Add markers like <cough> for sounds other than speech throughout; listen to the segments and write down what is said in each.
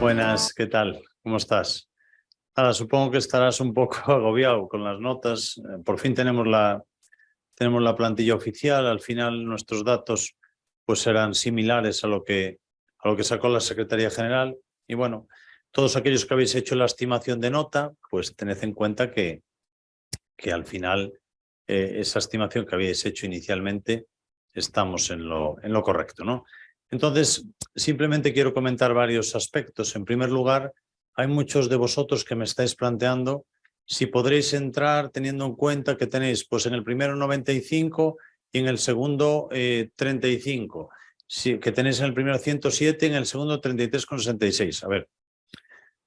Buenas, ¿qué tal? ¿Cómo estás? Ahora, supongo que estarás un poco <laughs> agobiado con las notas. Eh, por fin tenemos la, tenemos la plantilla oficial. Al final nuestros datos pues serán similares a lo que, a lo que sacó la Secretaría General. Y bueno, todos aquellos que habéis hecho la estimación de nota, pues tened en cuenta que, que al final eh, esa estimación que habéis hecho inicialmente estamos en lo, en lo correcto. ¿no? Entonces, simplemente quiero comentar varios aspectos. En primer lugar, hay muchos de vosotros que me estáis planteando si podréis entrar teniendo en cuenta que tenéis pues en el primero 95 y en el segundo 35. Eh, que tenéis en el primero 107 y en el segundo 33,66. A ver,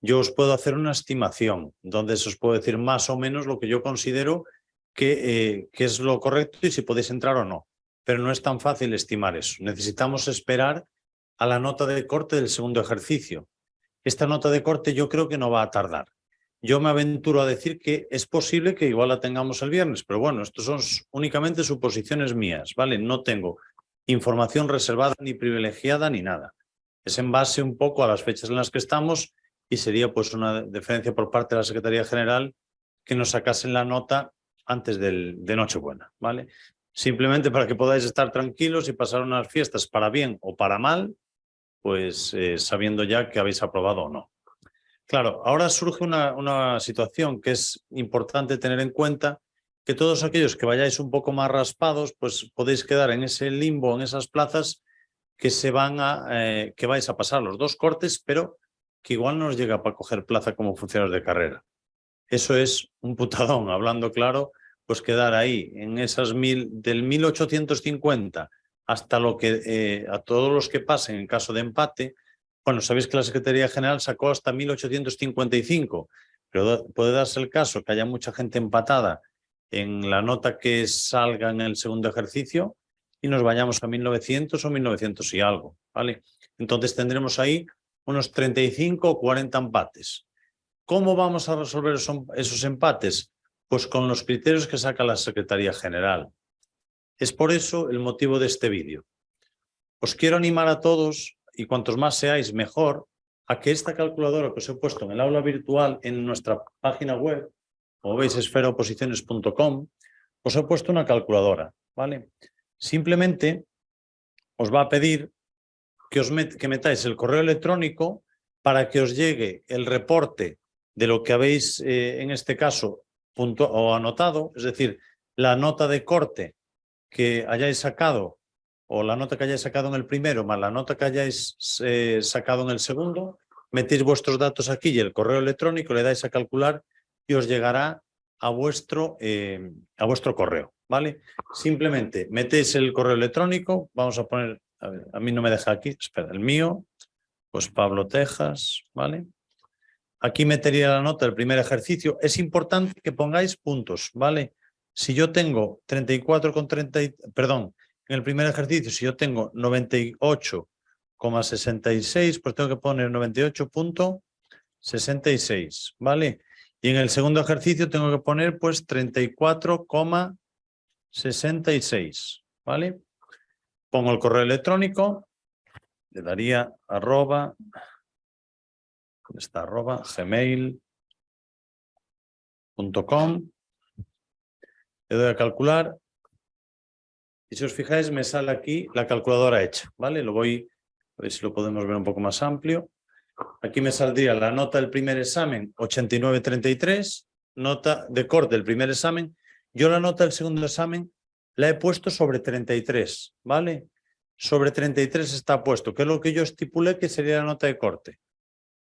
yo os puedo hacer una estimación donde os puedo decir más o menos lo que yo considero eh, que es lo correcto y si podéis entrar o no pero no es tan fácil estimar eso. Necesitamos esperar a la nota de corte del segundo ejercicio. Esta nota de corte yo creo que no va a tardar. Yo me aventuro a decir que es posible que igual la tengamos el viernes, pero bueno, esto son únicamente suposiciones mías, ¿vale? No tengo información reservada ni privilegiada ni nada. Es en base un poco a las fechas en las que estamos y sería pues una diferencia por parte de la Secretaría General que nos sacasen la nota antes de Nochebuena, ¿vale? Simplemente para que podáis estar tranquilos y pasar unas fiestas para bien o para mal, pues eh, sabiendo ya que habéis aprobado o no. Claro, ahora surge una, una situación que es importante tener en cuenta que todos aquellos que vayáis un poco más raspados, pues podéis quedar en ese limbo, en esas plazas que se van a, eh, que vais a pasar los dos cortes, pero que igual no os llega para coger plaza como funcionarios de carrera. Eso es un putadón, <laughs> hablando claro, pues quedar ahí, en esas mil, del 1850 hasta lo que, eh, a todos los que pasen en caso de empate, bueno, sabéis que la Secretaría General sacó hasta 1855, pero puede darse el caso que haya mucha gente empatada en la nota que salga en el segundo ejercicio y nos vayamos a 1900 o 1900 y algo, ¿vale? Entonces tendremos ahí unos 35 o 40 empates. ¿Cómo vamos a resolver esos empates? Pues con los criterios que saca la Secretaría General. Es por eso el motivo de este vídeo. Os quiero animar a todos, y cuantos más seáis mejor, a que esta calculadora que os he puesto en el aula virtual en nuestra página web, como veis esferaoposiciones.com, os he puesto una calculadora, ¿vale? Simplemente os va a pedir que, os que metáis el correo electrónico para que os llegue el reporte de lo que habéis, eh, en este caso, punto, o anotado, es decir, la nota de corte que hayáis sacado o la nota que hayáis sacado en el primero más la nota que hayáis eh, sacado en el segundo, metéis vuestros datos aquí y el correo electrónico, le dais a calcular y os llegará a vuestro, eh, a vuestro correo, ¿vale? Simplemente metéis el correo electrónico, vamos a poner, a, a mí no me deja aquí, espera, el mío, pues Pablo Tejas, ¿vale? Aquí metería la nota del primer ejercicio. Es importante que pongáis puntos, ¿vale? Si yo tengo 34 con 30, perdón, en el primer ejercicio, si yo tengo 98,66, pues tengo que poner 98.66, ¿vale? Y en el segundo ejercicio tengo que poner pues 34,66, ¿vale? Pongo el correo electrónico, le daría arroba está arroba gmail.com. Le doy a calcular. Y si os fijáis, me sale aquí la calculadora hecha, ¿vale? Lo voy, a ver si lo podemos ver un poco más amplio. Aquí me saldría la nota del primer examen, 89.33, nota de corte del primer examen. Yo la nota del segundo examen la he puesto sobre 33, ¿vale? Sobre 33 está puesto, que es lo que yo estipulé que sería la nota de corte.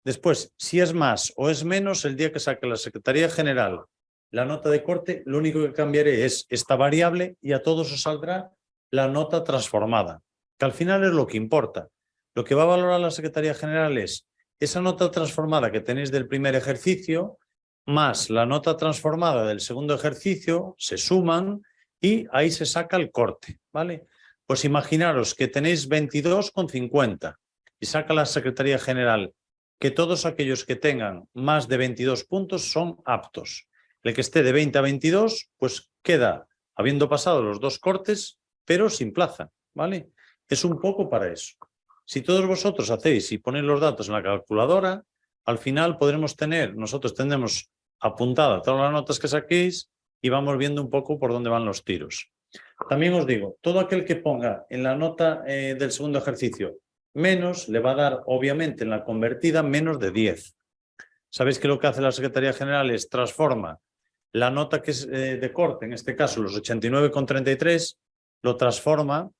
Después, si es más o es menos, el día que saque la Secretaría General la nota de corte, lo único que cambiaré es esta variable y a todos os saldrá la nota transformada, que al final es lo que importa. Lo que va a valorar la Secretaría General es esa nota transformada que tenéis del primer ejercicio más la nota transformada del segundo ejercicio, se suman y ahí se saca el corte, ¿vale? Pues imaginaros que tenéis 22,50 y saca la Secretaría General que todos aquellos que tengan más de 22 puntos son aptos. El que esté de 20 a 22, pues queda habiendo pasado los dos cortes, pero sin plaza, ¿vale? Es un poco para eso. Si todos vosotros hacéis y ponéis los datos en la calculadora, al final podremos tener, nosotros tendremos apuntada todas las notas que saquéis y vamos viendo un poco por dónde van los tiros. También os digo, todo aquel que ponga en la nota eh, del segundo ejercicio menos, le va a dar, obviamente, en la convertida menos de 10. Sabéis que lo que hace la Secretaría General es transforma la nota que es eh, de corte, en este caso los 89,33, lo transforma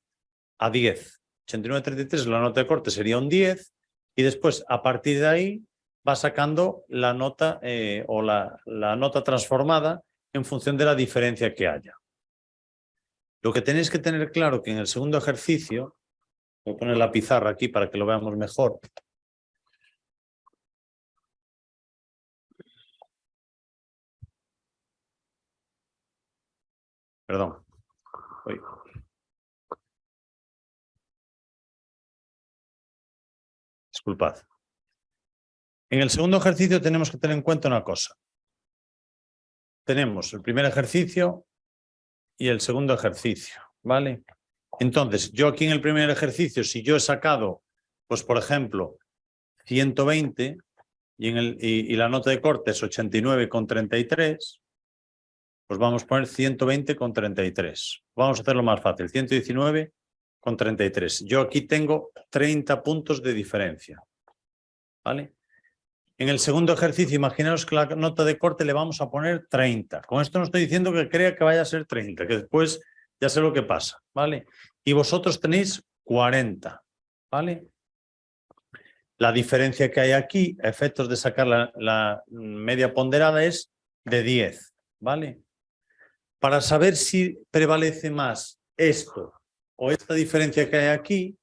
a 10. 89,33 la nota de corte sería un 10 y después a partir de ahí va sacando la nota eh, o la, la nota transformada en función de la diferencia que haya. Lo que tenéis que tener claro que en el segundo ejercicio, voy a poner la pizarra aquí para que lo veamos mejor. Perdón. Disculpad. En el segundo ejercicio tenemos que tener en cuenta una cosa. Tenemos el primer ejercicio y el segundo ejercicio, ¿vale? Entonces, yo aquí en el primer ejercicio, si yo he sacado, pues por ejemplo, 120 y, la nota de corte es 89,33, pues vamos a poner 120,33. Vamos a hacerlo más fácil, 119,33. Yo aquí tengo 30 puntos de diferencia, ¿vale? En el segundo ejercicio, imaginaos que la nota de corte le vamos a poner 30. Con esto no estoy diciendo que crea que vaya a ser 30, que después ya sé lo que pasa, ¿vale? Y vosotros tenéis 40, ¿vale? La diferencia que hay aquí, efectos de sacar la, media ponderada, es de 10, ¿vale? Para saber si prevalece más esto o esta diferencia que hay aquí,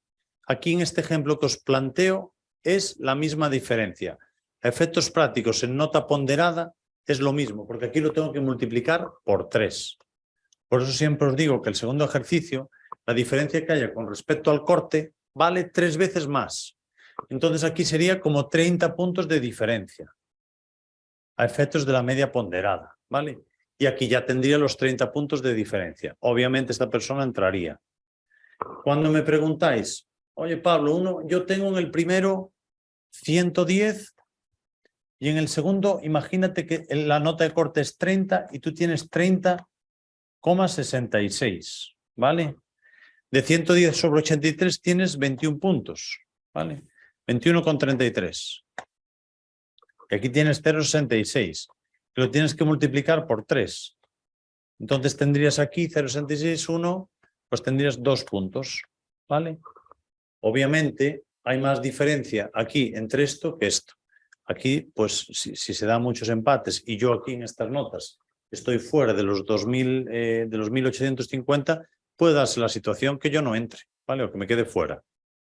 aquí en este ejemplo que os planteo, es la misma diferencia efectos prácticos en nota ponderada es lo mismo, porque aquí lo tengo que multiplicar por 3. Por eso siempre os digo que el segundo ejercicio, la diferencia que haya con respecto al corte, vale tres veces más. Entonces aquí sería como 30 puntos de diferencia a efectos de la media ponderada, ¿vale? Y aquí ya tendría los 30 puntos de diferencia. Obviamente esta persona entraría. Cuando me preguntáis, oye Pablo, uno, yo tengo en el primero 110 y en el segundo, imagínate que la nota de corte es 30 y tú tienes 30,66, ¿vale? De 110 sobre 83 tienes 21 puntos, ¿vale? 21,33. Y aquí tienes 0,66. Lo tienes que multiplicar por 3. Entonces tendrías aquí 0,66, 1, pues tendrías 2 puntos, ¿vale? Obviamente hay más diferencia aquí entre esto que esto. Aquí, pues, si, se dan muchos empates y yo aquí en estas notas estoy fuera de los 2000, eh, de los 1850, puede darse la situación que yo no entre, ¿vale? O que me quede fuera,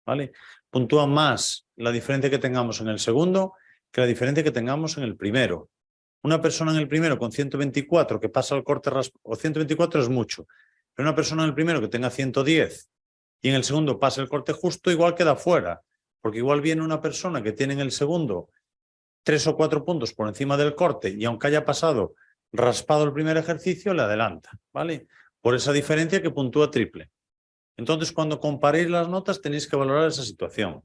¿vale? Puntúa más la diferencia que tengamos en el segundo que la diferencia que tengamos en el primero. Una persona en el primero con 124 que pasa al corte o 124 es mucho, pero una persona en el primero que tenga 110 y en el segundo pasa el corte justo, igual queda fuera, porque igual viene una persona que tiene en el segundo tres o cuatro puntos por encima del corte y aunque haya pasado raspado el primer ejercicio, le adelanta, ¿vale? Por esa diferencia que puntúa triple. Entonces, cuando comparéis las notas, tenéis que valorar esa situación.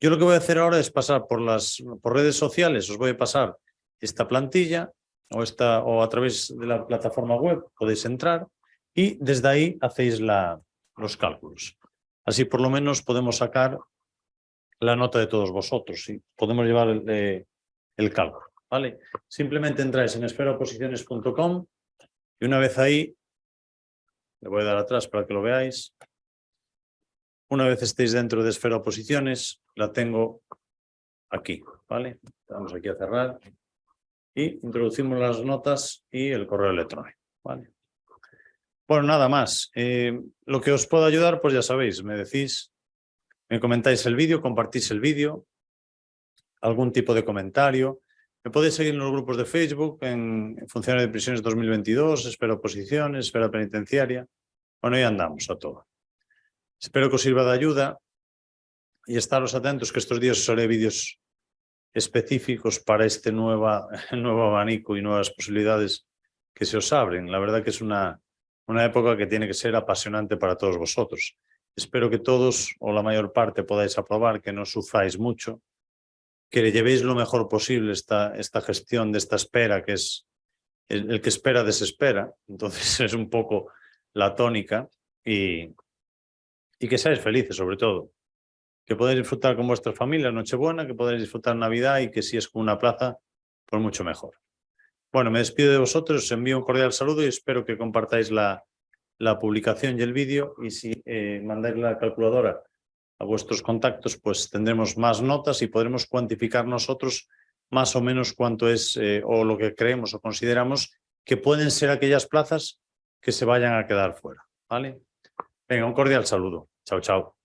Yo lo que voy a hacer ahora es pasar por las por redes sociales, os voy a pasar esta plantilla o, esta, o a través de la plataforma web podéis entrar y desde ahí hacéis la, los cálculos. Así por lo menos podemos sacar la nota de todos vosotros y podemos llevar el, eh, el cálculo. Simplemente entráis en esperaposiciones.com y una vez ahí, le voy a dar atrás para que lo veáis. Una vez estéis dentro de Esfera Oposiciones, la tengo aquí, ¿vale? Vamos aquí a cerrar y introducimos las notas y el correo electrónico, ¿vale? Bueno, nada más. Eh, lo que os puedo ayudar, pues ya sabéis, me decís me comentáis el vídeo, compartís el vídeo, algún tipo de comentario. Me podéis seguir en los grupos de Facebook, en Funcionarios de Prisiones 2022, Espero Oposiciones, Espera Penitenciaria. Bueno, ahí andamos a todo. Espero que os sirva de ayuda y estaros atentos que estos días os haré vídeos específicos para este nueva, <laughs> nuevo abanico y nuevas posibilidades que se os abren. La verdad que es una, una época que tiene que ser apasionante para todos vosotros. Espero que todos o la mayor parte podáis aprobar, que no sufráis mucho, que le llevéis lo mejor posible esta, esta gestión de esta espera, que es el, el que espera desespera. Entonces <laughs> es un poco la tónica y, y que seáis felices sobre todo. Que podáis disfrutar con vuestra familia Nochebuena, que podáis disfrutar Navidad y que si es con una plaza, pues mucho mejor. Bueno, me despido de vosotros, os envío un cordial saludo y espero que compartáis la, la publicación y el vídeo y si eh, mandáis la calculadora a vuestros contactos, pues tendremos más notas y podremos cuantificar nosotros más o menos cuánto es eh, o lo que creemos o consideramos que pueden ser aquellas plazas que se vayan a quedar fuera. ¿vale? Venga, un cordial saludo. Chao, chao.